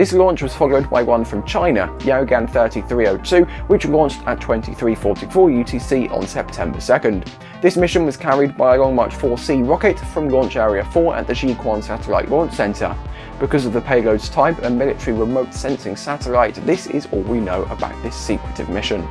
This launch was followed by one from China, Yaogan 3302, which launched at 2344 UTC on September 2nd. This mission was carried by a Long March 4C rocket from Launch Area 4 at the Jiuquan Satellite Launch Center. Because of the payload's type, a military remote sensing satellite, this is all we know about this secretive mission.